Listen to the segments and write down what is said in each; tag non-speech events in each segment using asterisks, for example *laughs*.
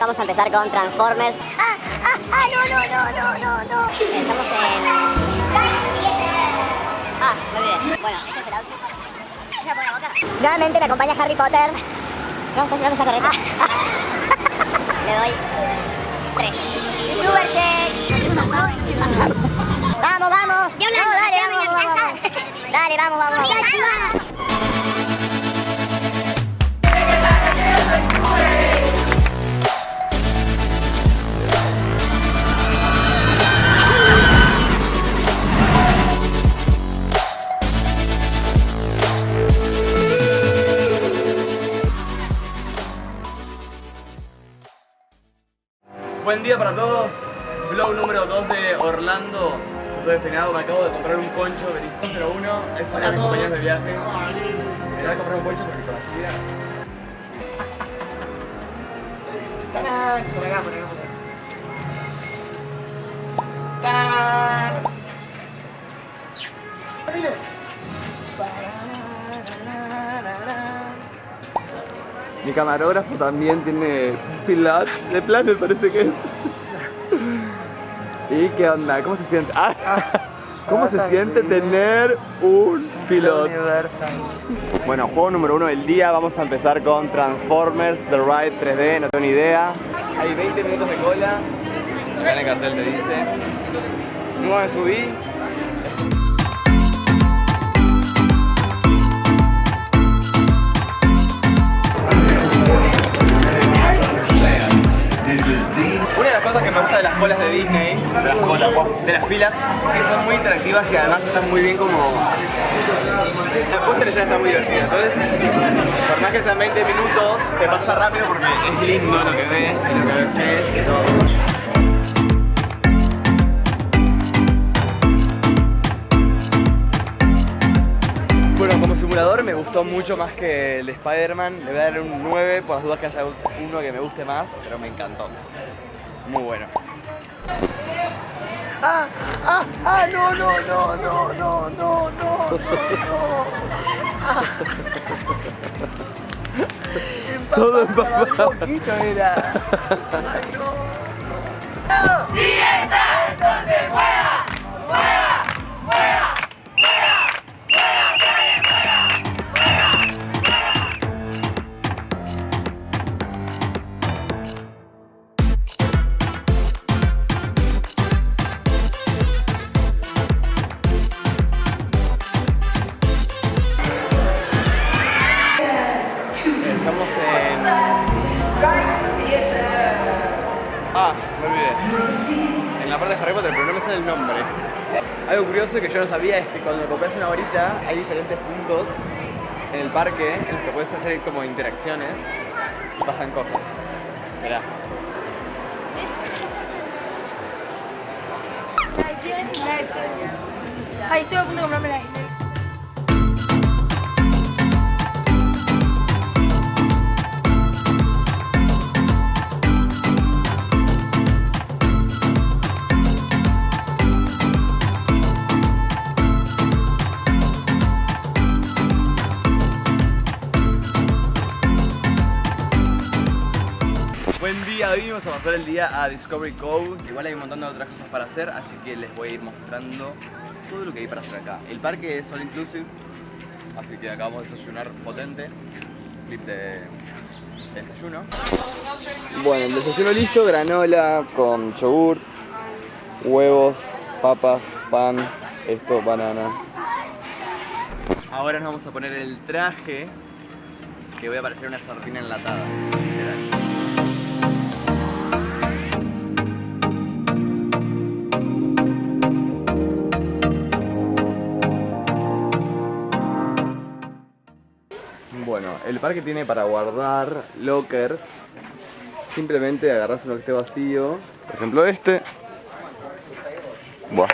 Vamos a empezar con Transformers. ¡Ah, ah, ah! ¡No, no, no, no, no, no! Estamos en... Ah, me olvidé. Bueno, este es el outfit. Nuevamente me acompaña Harry Potter. No, estás mirando esa carreta. Le doy tres. Check. Vamos, vamos. Yo No, no, dale, vamos, vamos. Dale, vamos, vamos. Buen día para todos. Vlog número 2 de Orlando. Estoy despeinado, me acabo de comprar un poncho. Venís 01. Es una de mis de viaje. Me voy a comprar un poncho porque con la. Por acá, por acá, por acá. ¡Tarán! Mi camarógrafo también tiene pilat de plan, me parece que es. ¿Y qué onda? ¿Cómo se siente? Ah, ¿Cómo se siente tener un piloto? Universal. Bueno, juego número uno del día, vamos a empezar con Transformers The Ride 3D, no tengo ni idea. Hay 20 minutos de cola, acá en el cartel te dice. No me subí. Cosas que me gusta de las colas de Disney, de las colas, de las filas, que son muy interactivas y además están muy bien como... La en escena está muy divertida, entonces, por más que sean 20 minutos, te pasa rápido porque es lindo lo que ves y lo que ves y todo. Me gustó mucho más que el de Spider-Man. Le voy a dar un 9 por las dudas que haya uno que me guste más, pero me encantó muy bueno. ¡Ah! ¡Ah! ¡Ah! ¡No, no, no, no, no, no, no, no! *laughs* Ah. Todo empapado. Un poquito era. ¡Ay, no! no. ¡Sí está! ¡Eso se puede! Ah, me olvidé. En la parte de Harry Potter, pero no sale el nombre. Algo curioso que yo no sabía es que cuando compras una varita hay diferentes puntos en el parque en los que puedes hacer como interacciones y pasan cosas. Mirá. Ay, estoy a punto de comprarme la. Pasar el día a Discovery Cove, igual hay un montón de otras cosas para hacer, así que les voy a ir mostrando todo lo que hay para hacer acá. El parque es all inclusive, así que acá vamos a desayunar potente, clip de, de desayuno. Bueno, el desayuno listo, granola con yogur, huevos, papas, pan, esto, banana. Ahora nos vamos a poner el traje, que voy a parecer una sardina enlatada. El parque tiene para guardar lockers. Simplemente agarras uno que esté vacío. Por ejemplo este. Buah.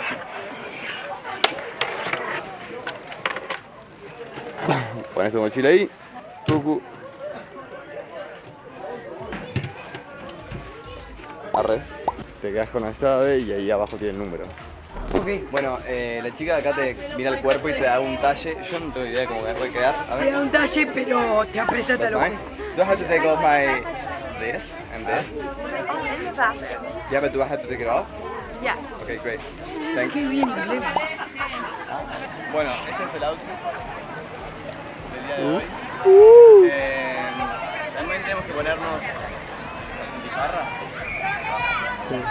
Pones tu mochila ahí. Tucu. Arre. Te quedas con la llave y ahí abajo tiene el número. Ok. Bueno, eh, la chica de acá te mira el cuerpo y te da un talle. Yo no tengo idea de cómo me puede quedar. A Te ver. da un talle, pero te aprieta lo Fine. Do I have to take off my this and this? In the bathroom. Yeah, but do I have to take it off? Yes. Okay, great. Thank you. Bueno, este es el outfit del día de hoy. Eh, también tenemos que ponernos guitarra. Sí.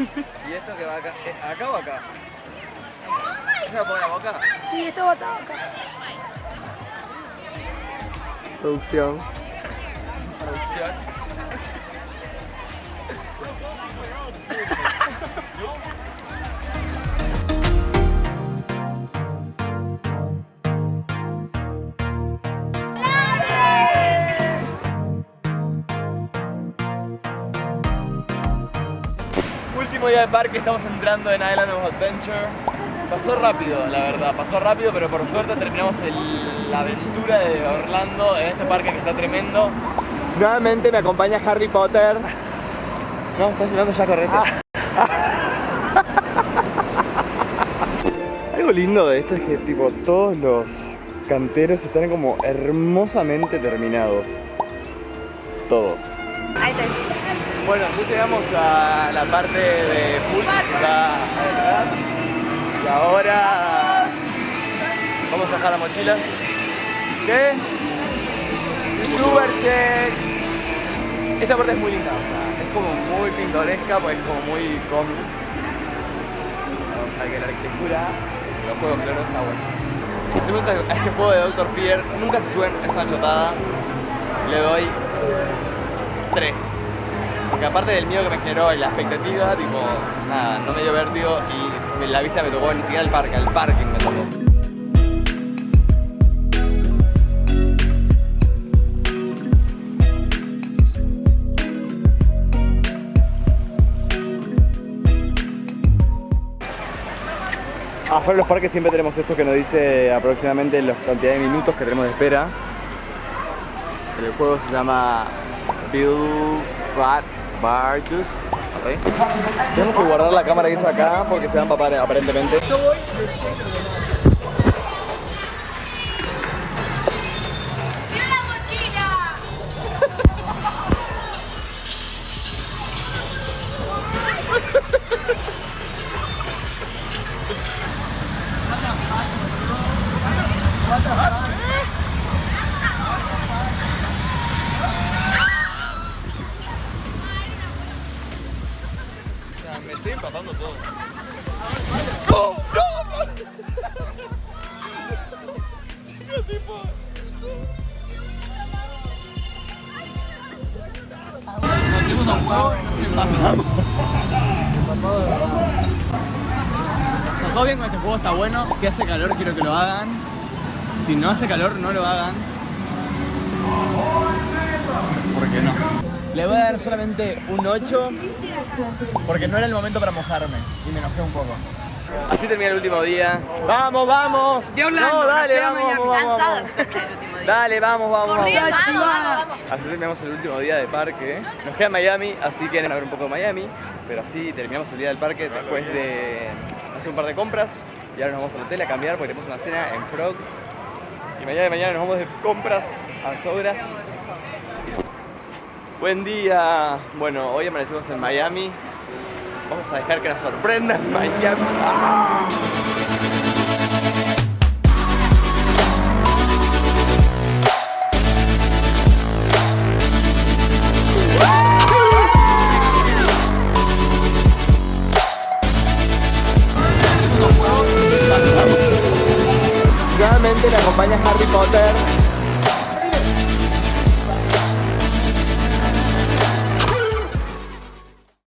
*laughs* Y esto que va acá. eh, ¿Acá o acá? ¿Se va a boca? Sí, esto va todo acá. Producción. Producción. *laughs* Último día de parque, estamos entrando en Island of Adventure. Pasó rápido, la verdad, pasó rápido, pero por suerte terminamos el- la aventura de Orlando en este parque que está tremendo. Nuevamente me acompaña Harry Potter. No, estás mirando ya correcto. *laughs* Algo lindo de esto es que tipo todos los canteros están como hermosamente terminados. Todo. Bueno, ya llegamos a la parte de atrás. Y ahora vamos a dejar las mochilas. ¿Qué? Super check. Esta parte es muy linda, o sea, es como muy pintoresca, pues es como muy cómic. Vamos a ver que la arquitectura, los juegos claro está bueno. A este juego de Doctor Fear, nunca se suben esa chotada. Le doy 3. Porque aparte del miedo que me generó y la expectativa, tipo, nada, no me dio vértigo y la vista me tocó ni siquiera el parque, el parking me tocó. Afuera de los parques siempre tenemos esto que nos dice aproximadamente la cantidad de minutos que tenemos de espera. El juego se llama Bill's Bad Barges. Tenemos que guardar la cámara que acá porque se va a aparentemente. Empapando todo. Nos a bien con este juego, está bueno. Si hace calor quiero que lo hagan. Si no hace calor, no lo hagan. ¿Por qué no? Le voy a dar solamente un 8 porque no era el momento para mojarme y me enojé un poco. Así termina el último día. ¡Vamos, vamos! De Orlando, no, dale, vamos, vamos, vamos, Cansada vamos. se termina el último día. Dale, vamos, vamos, vamos. Corriendo, vamos, vamos, vamos. Así terminamos el último día de parque. Nos queda Miami, así que van a ver un poco de Miami. Pero así terminamos el día del parque después de hacer un par de compras. Y ahora nos vamos al hotel a cambiar porque tenemos una cena en Frogs. Y mañana mañana nos vamos de compras a Sobras. Buen día. Bueno, hoy amanecimos en Miami. Vamos a dejar que nos sorprenda en Miami.